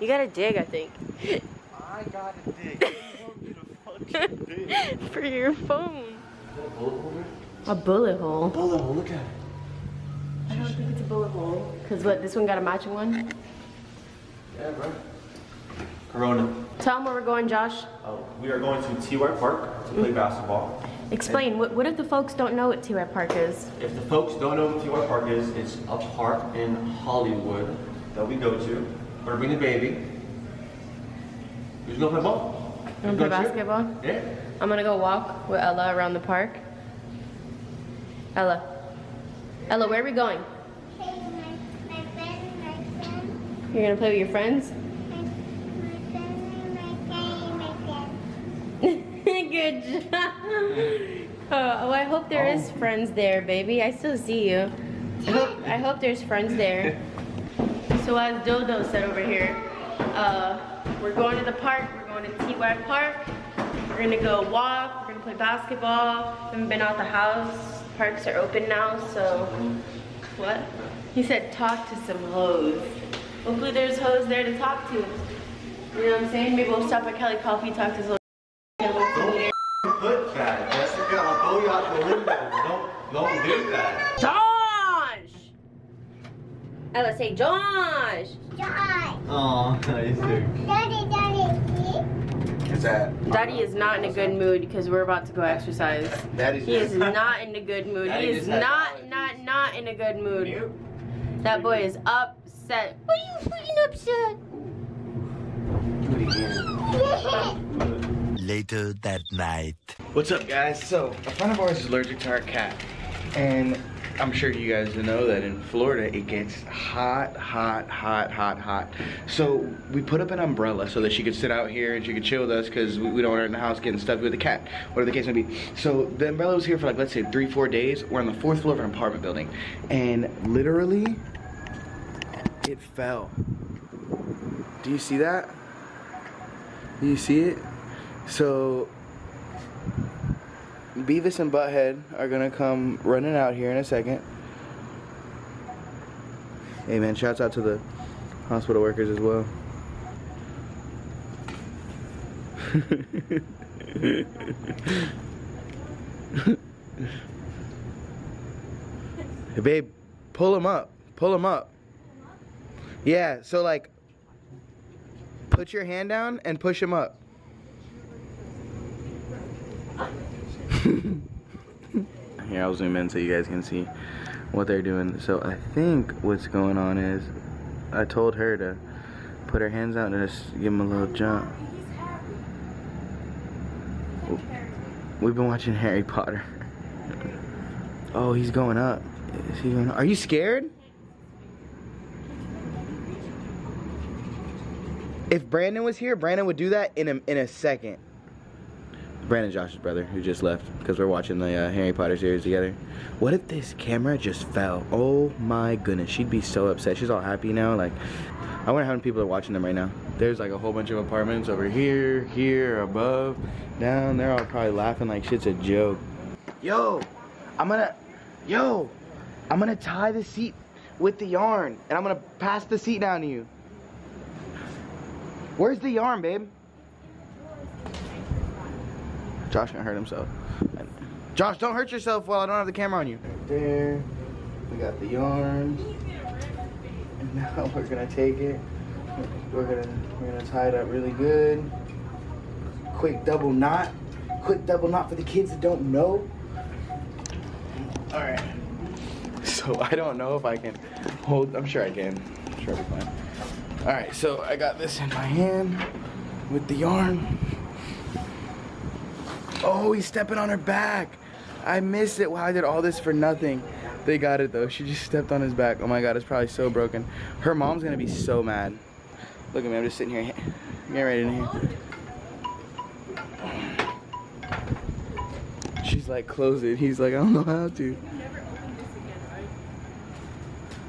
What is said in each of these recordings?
You gotta dig, I think. I got a dig. dig? For your phone. A bullet hole? A bullet hole. Bullet hole, look at it. I don't think it's a bullet hole. Cause what, this one got a matching one? Yeah, bro. Corona. Tell them where we're going, Josh. Oh, we are going to T-Y Park to play basketball. Explain, what, what if the folks don't know what T-Red Park is? If the folks don't know what T-Y Park is, it's a park in Hollywood that we go to. Gonna bring the baby. Who's gonna play ball? You play gonna cheer? basketball? Yeah. I'm gonna go walk with Ella around the park. Ella. Ella, where are we going? My, my friend, my friend, You're gonna play with your friends? Good job. Oh, oh, I hope there is friends there, baby. I still see you. I hope, I hope there's friends there. So as Dodo said over here, uh, we're going to the park. We're going to T-Y Park. We're gonna go walk. We're gonna play basketball. Haven't been out the house. Parks are open now, so what? He said talk to some hoes. Hopefully there's hoes there to talk to. You know what I'm saying? Maybe we'll stop at Kelly Coffee, talk to some Put that, Jessica. I'll throw you out the window. Don't, don't do that. Josh! Ella, say Josh! Josh, Oh, nice dude. daddy, daddy, What's that? Daddy is not in a good mood because we're about to go exercise. Daddy's He is not in a good mood. Daddy He is just not, not, not in a good mood. Mute. That boy is upset. What are you freaking upset? Do it again. Later that night. What's up, guys? So, a friend of ours is allergic to our cat. And I'm sure you guys know that in Florida it gets hot, hot, hot, hot, hot. So, we put up an umbrella so that she could sit out here and she could chill with us because we, we don't want her in the house getting stuffy with the cat, whatever the case may be. So, the umbrella was here for like, let's say, three, four days. We're on the fourth floor of an apartment building. And literally, it fell. Do you see that? Do you see it? So Beavis and Butthead are gonna come running out here in a second. Hey man, shouts out to the hospital workers as well. hey babe, pull him up. Pull him up. Yeah, so like put your hand down and push him up. Here, I'll zoom in so you guys can see what they're doing. So I think what's going on is I told her to put her hands out and just give him a little jump. We've been watching Harry Potter. Oh, he's going up. Is he going up? Are you scared? If Brandon was here, Brandon would do that in a, in a second. Brandon Josh's brother who just left because we're watching the uh, Harry Potter series together. What if this camera just fell? Oh my goodness, she'd be so upset. She's all happy now. Like, I wonder how many people are watching them right now. There's like a whole bunch of apartments over here, here, above, down. They're all probably laughing like shit's a joke. Yo, I'm gonna, yo, I'm gonna tie the seat with the yarn and I'm gonna pass the seat down to you. Where's the yarn, babe? Josh gonna hurt himself. Josh, don't hurt yourself while I don't have the camera on you. Right there. We got the yarn. And now we're gonna take it. We're gonna we're gonna tie it up really good. Quick double knot. Quick double knot for the kids that don't know. Alright. So I don't know if I can hold I'm sure I can. I'm sure I'll be fine. Alright, so I got this in my hand with the yarn. Oh, he's stepping on her back. I missed it. Wow, I did all this for nothing. They got it though. She just stepped on his back. Oh my god, it's probably so broken. Her mom's gonna be so mad. Look at me, I'm just sitting here getting ready in here. She's like, close it. He's like, I don't know how to.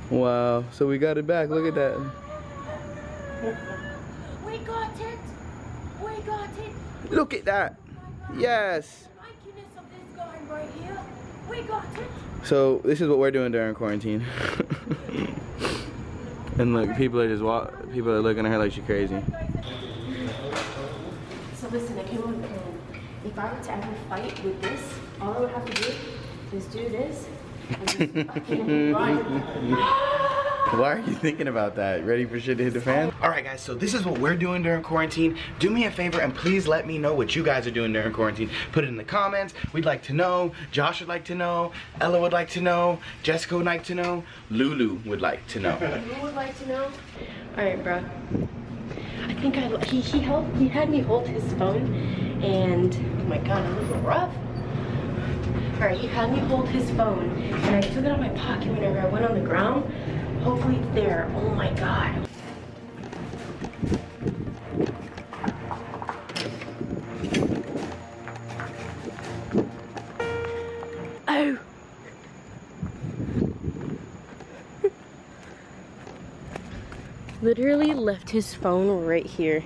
Wow, so we got it back. Look at that. We got it! We got it! Look at that. Yes. Likeness of this guy right here. We got it! So this is what we're doing during quarantine. And look, people are just walk. People are looking at her like she's crazy. So listen, I came up with a plan. If I were to ever fight with this, all I would have to do is do this and just fucking run. Why are you thinking about that? Ready for shit to hit the fan? All right, guys. So this is what we're doing during quarantine. Do me a favor and please let me know what you guys are doing during quarantine. Put it in the comments. We'd like to know. Josh would like to know. Ella would like to know. Jessica would like to know. Lulu would like to know. Who would like to know? All right, bro. I think I he he helped he had me hold his phone, and oh my god, I'm a little rough. All right, he had me hold his phone, and I took it out of my pocket whenever I went on the ground. Hopefully it's there. Oh my god. Oh. literally left his phone right here.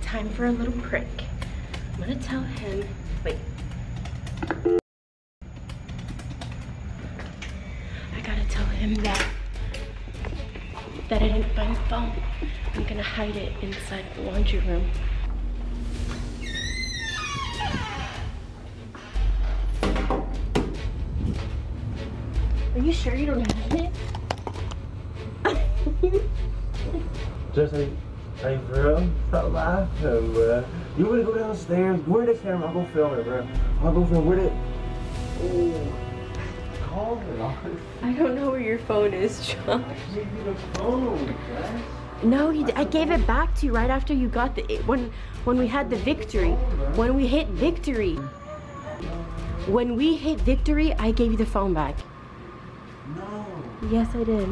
Time for a little prick. I'm gonna tell him, wait. Hide it inside the laundry room. Are you sure you don't have it? Just like, like, bro, stop laughing, bro. Uh, you wanna go downstairs? Where the camera? I'll go film it, bro. I'll go film. Where the? Oh, calm it on. I don't know where your phone is, John. Give me the phone, man. No, I gave it back to you right after you got the when when we had the victory. When we hit victory. When we hit victory, I gave you the phone back. No. Yes, I did.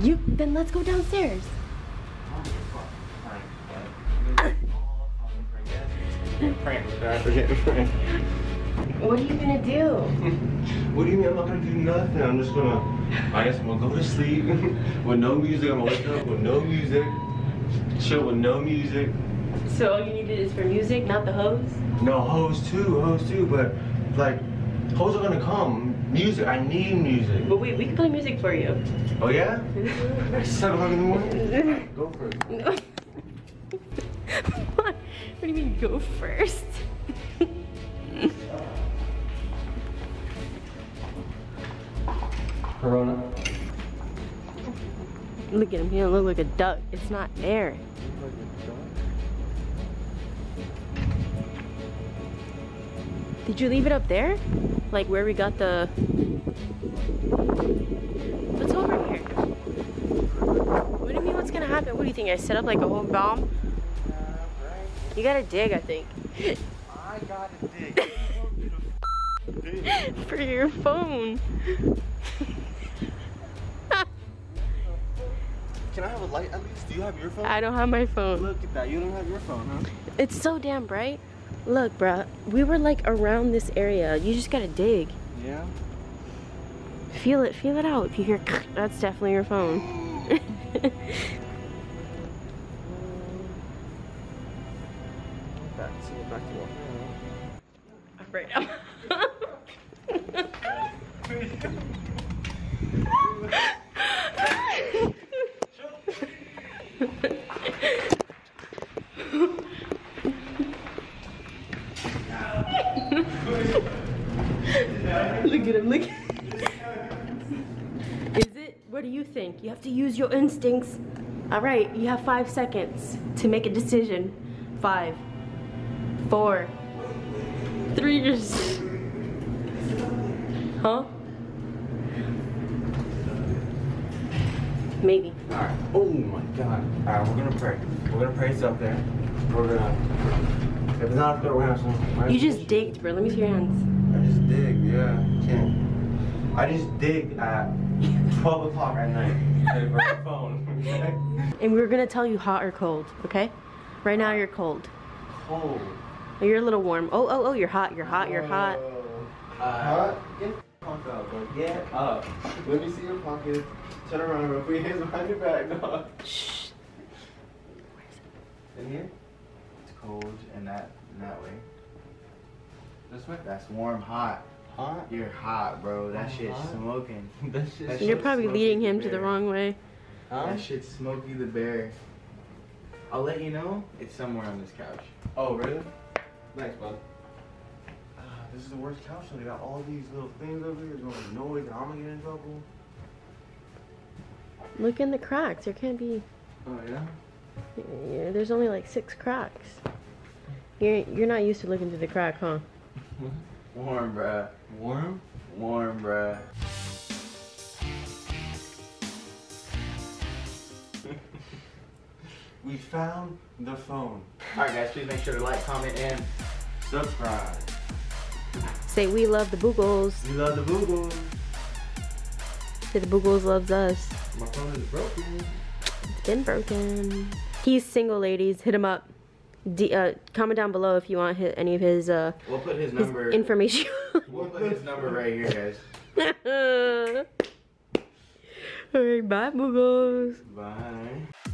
You then let's go downstairs. Prank, guys. We're. What are you gonna do? What do you mean I'm not gonna do nothing? I'm just gonna, I guess I'm gonna go to sleep with no music. I'm gonna wake up with no music, chill with no music. So all you needed is for music, not the hose. No, hoes too, hoes too, but like, hoes are gonna come. Music, I need music. But wait, we can play music for you. Oh yeah? 7 o'clock in the morning? Go for it. No. what? What do you mean go first? Corona. Look at him, he don't look like a duck. It's not air. Did you leave it up there? Like where we got the... What's over here? What do you mean what's gonna happen? What do you think? I set up like a whole bomb? You gotta dig, I think. I gotta dig. For your phone. Can I have a light at least? Do you have your phone? I don't have my phone. Look at that. You don't have your phone, huh? It's so damn bright. Look, bruh, we were like around this area. You just gotta dig. Yeah. Feel it, feel it out. If you hear, that's definitely your phone. Back, see it back to right look at him, look. Is it? What do you think? You have to use your instincts. All right, you have five seconds to make a decision. Five, four, three years. Huh? Maybe. Alright. Oh my god. Alright, we're gonna pray. We're gonna pray it's up there. We're gonna. If it's not up there, we're gonna have some. You just digged, bro. Let me see your hands. I just yeah. Can't. I just dig at 12 o'clock at night. and for phone. okay? And we're gonna tell you hot or cold, okay? Right now you're cold. Cold. You're a little warm. Oh, oh, oh, you're hot, you're hot, you're hot. Uh, get the fuck up, bro. Get up. Let me see your pockets. Turn around, bro. Put your hands behind your back, dog. Shh. In here? It's cold and that and that way. This way? That's warm, hot. Hot? You're hot, bro. That I'm shit's hot. smoking. That shit's That You're probably Smokey leading the him to the wrong way. Huh? That shit's Smokey the Bear. I'll let you know. It's somewhere on this couch. Oh, really? Thanks, bud. Ah, this is the worst couch. So they got all these little things over here. There's gonna be noise, and I'm gonna get in trouble. Look in the cracks. There can't be. Oh yeah. Yeah, there's only like six cracks. You're you're not used to looking through the crack, huh? Warm, bruh. Warm? Warm, bruh. We found the phone. Alright, guys, please make sure to like, comment, and Subscribe. Say we love the Boogles. We love the Boogles. Say the Boogles loves us. My phone is broken. It's been broken. He's single, ladies. Hit him up. D- uh, comment down below if you want hi any of his uh we'll put his his number. information. we'll put his number right here, guys. Alright, bye, Boogles. Bye.